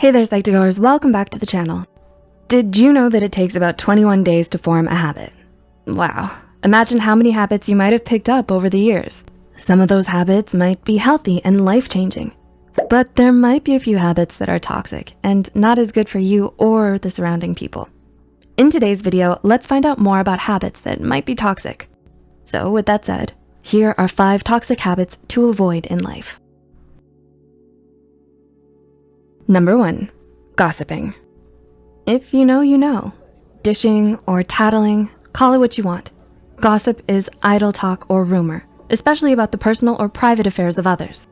Hey there, Psych2Goers, welcome back to the channel. Did you know that it takes about 21 days to form a habit? Wow, imagine how many habits you might have picked up over the years. Some of those habits might be healthy and life-changing, but there might be a few habits that are toxic and not as good for you or the surrounding people. In today's video, let's find out more about habits that might be toxic. So with that said, here are five toxic habits to avoid in life. Number one, gossiping. If you know, you know. Dishing or tattling, call it what you want. Gossip is idle talk or rumor, especially about the personal or private affairs of others.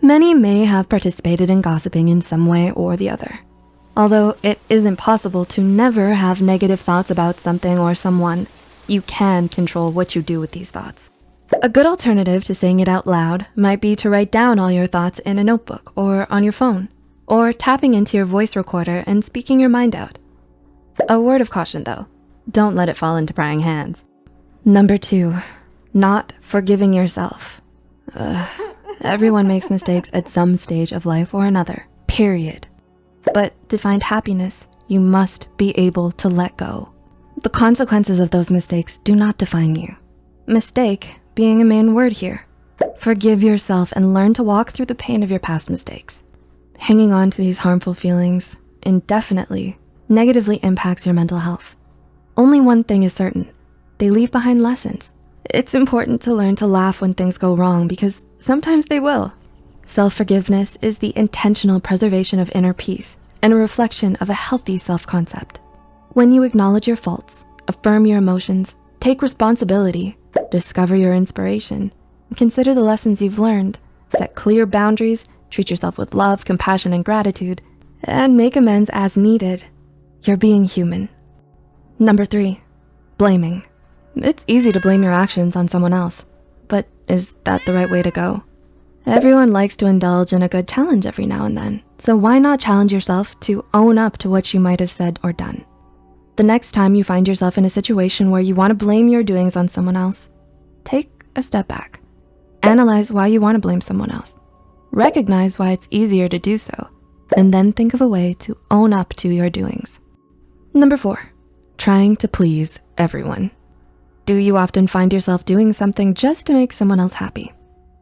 Many may have participated in gossiping in some way or the other. Although it isn't possible to never have negative thoughts about something or someone, you can control what you do with these thoughts. A good alternative to saying it out loud might be to write down all your thoughts in a notebook or on your phone or tapping into your voice recorder and speaking your mind out. A word of caution though, don't let it fall into prying hands. Number two, not forgiving yourself. Ugh. Everyone makes mistakes at some stage of life or another, period. But to find happiness, you must be able to let go. The consequences of those mistakes do not define you. Mistake being a main word here. Forgive yourself and learn to walk through the pain of your past mistakes. Hanging on to these harmful feelings indefinitely negatively impacts your mental health. Only one thing is certain, they leave behind lessons. It's important to learn to laugh when things go wrong because sometimes they will. Self-forgiveness is the intentional preservation of inner peace and a reflection of a healthy self-concept. When you acknowledge your faults, affirm your emotions, take responsibility, discover your inspiration, consider the lessons you've learned, set clear boundaries, treat yourself with love, compassion, and gratitude, and make amends as needed. You're being human. Number three, blaming. It's easy to blame your actions on someone else, but is that the right way to go? Everyone likes to indulge in a good challenge every now and then, so why not challenge yourself to own up to what you might have said or done? The next time you find yourself in a situation where you wanna blame your doings on someone else, take a step back. Analyze why you wanna blame someone else. Recognize why it's easier to do so, and then think of a way to own up to your doings. Number four, trying to please everyone. Do you often find yourself doing something just to make someone else happy?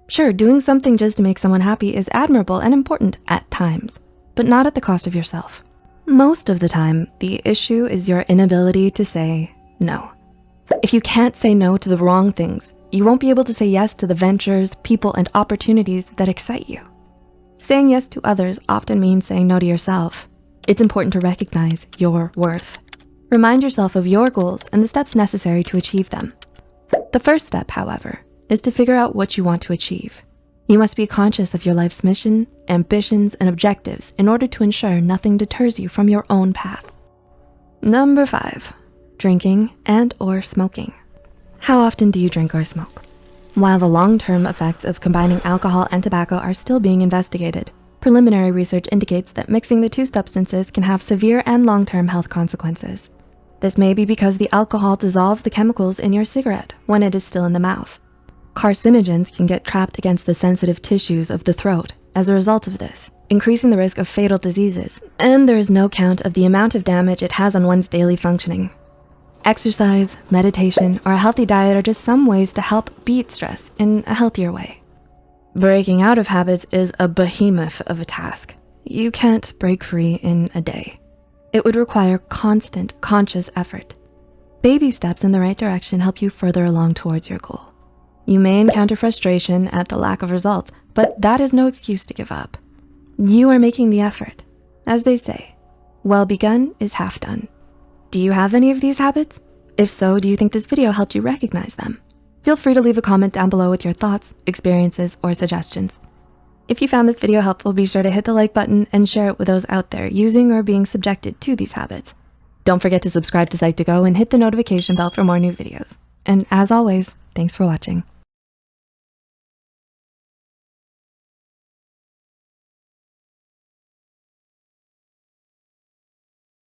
Sure, doing something just to make someone happy is admirable and important at times, but not at the cost of yourself. Most of the time, the issue is your inability to say no. If you can't say no to the wrong things, you won't be able to say yes to the ventures, people, and opportunities that excite you. Saying yes to others often means saying no to yourself. It's important to recognize your worth. Remind yourself of your goals and the steps necessary to achieve them. The first step, however, is to figure out what you want to achieve. You must be conscious of your life's mission, ambitions, and objectives in order to ensure nothing deters you from your own path. Number five, drinking and or smoking. How often do you drink or smoke? While the long-term effects of combining alcohol and tobacco are still being investigated, preliminary research indicates that mixing the two substances can have severe and long-term health consequences. This may be because the alcohol dissolves the chemicals in your cigarette when it is still in the mouth. Carcinogens can get trapped against the sensitive tissues of the throat as a result of this, increasing the risk of fatal diseases. And there is no count of the amount of damage it has on one's daily functioning. Exercise, meditation, or a healthy diet are just some ways to help beat stress in a healthier way. Breaking out of habits is a behemoth of a task. You can't break free in a day. It would require constant conscious effort. Baby steps in the right direction help you further along towards your goal. You may encounter frustration at the lack of results, but that is no excuse to give up. You are making the effort. As they say, well begun is half done. Do you have any of these habits? If so, do you think this video helped you recognize them? Feel free to leave a comment down below with your thoughts, experiences, or suggestions. If you found this video helpful, be sure to hit the like button and share it with those out there using or being subjected to these habits. Don't forget to subscribe to Psych2Go and hit the notification bell for more new videos. And as always, thanks for watching.